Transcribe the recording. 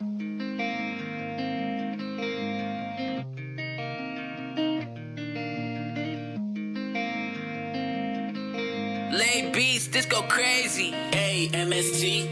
Lay beats, this go crazy. A M S T.